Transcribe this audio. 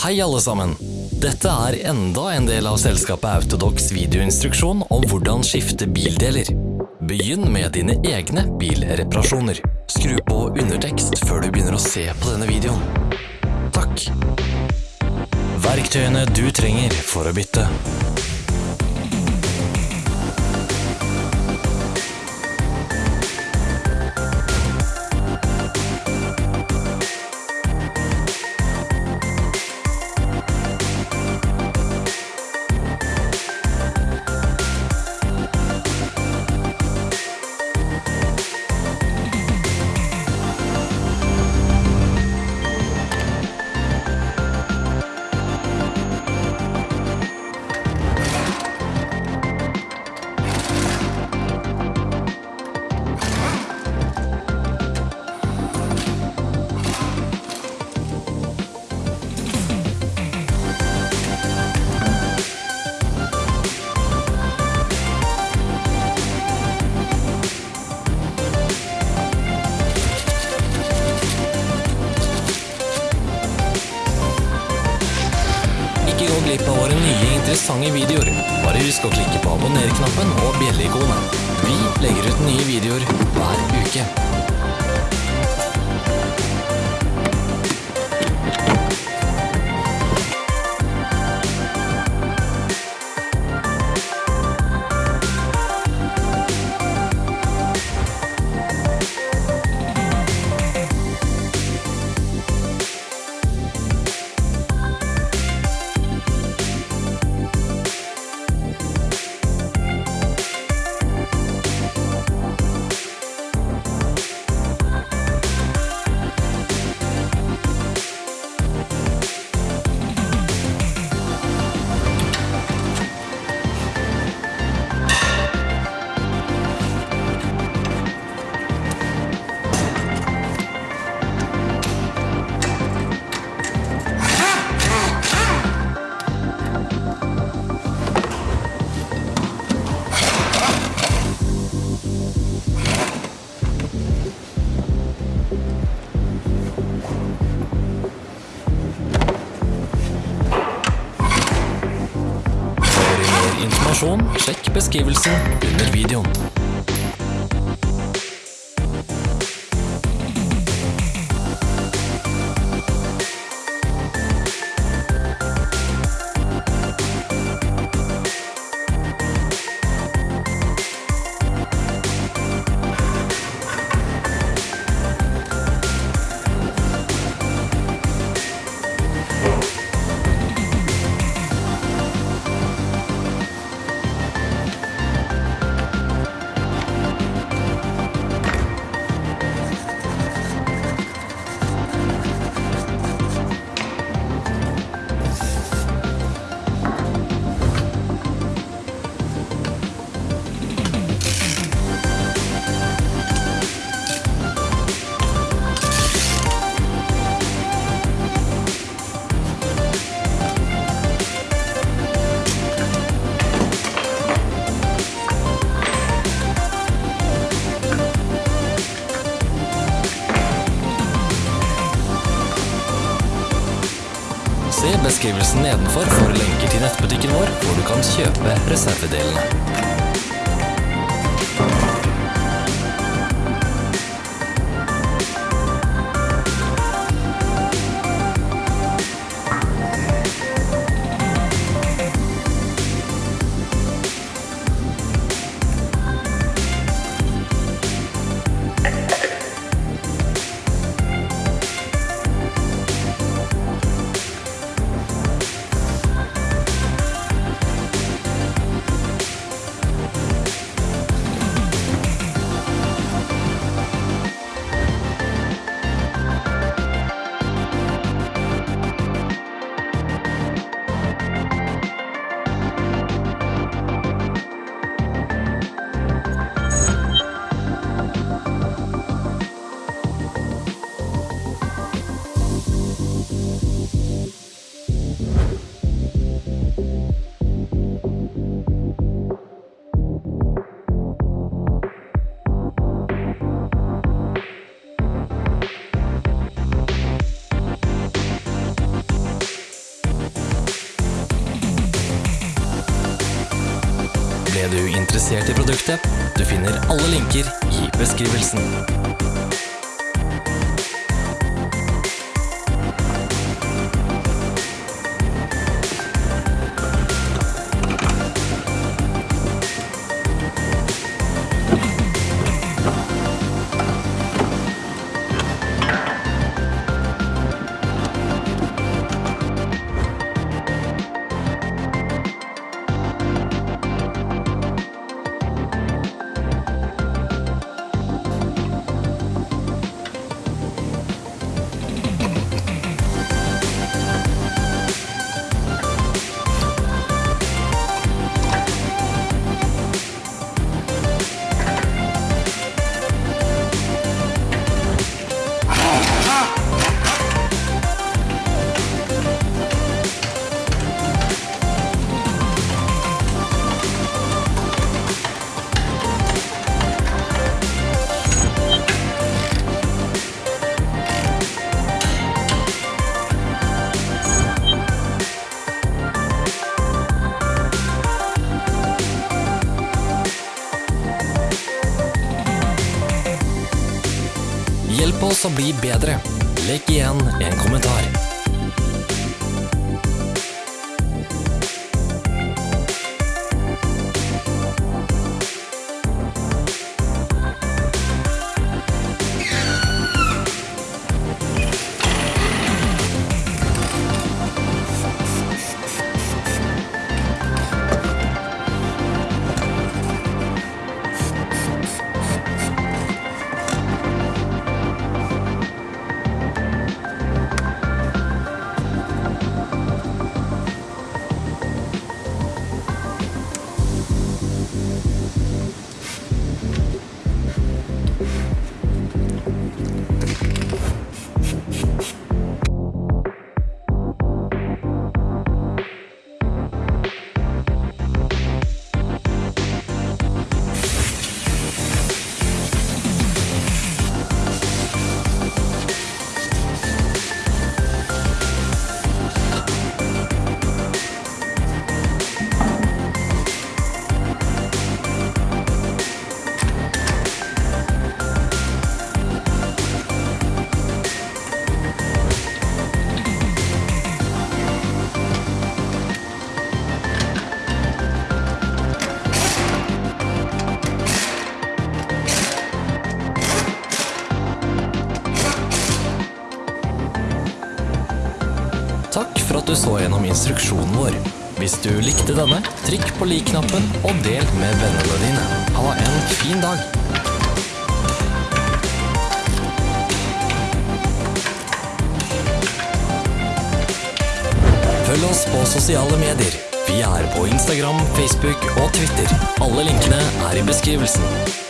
Hei alle sammen! Dette er enda en del av selskapet Autodox videoinstruksjon om hvordan skifte bildeler. Begynn med dine egne bilreparasjoner. Skru på undertekst før du begynner å se på denne videoen. Takk! Verktøyene du trenger for å bytte. Ikke gå glipp av våre nye interessante videoer. Bare husk å klikke på abonner-knappen og bjelleikonet. Vi legger ut nye videoer hver uke. Informasjon, sjekk beskrivelsen under videoen. Beskrivelsen nedenfor for lenker til nettbutikken vår, hvor du kan kjøpe reservedelene. Interessert i produktet? Du finner alle linker i beskrivelsen. Hjelp oss bli bedre. Legg igjen en kommentar. For at du så gjennom instruksjonen vår. Hvis du likte denne, trykk på lik-knappen og del med vennene dine. Ha en fin dag! Følg oss på sosiale medier. Vi er på Instagram, Facebook og Twitter. Alle linkene er i beskrivelsen.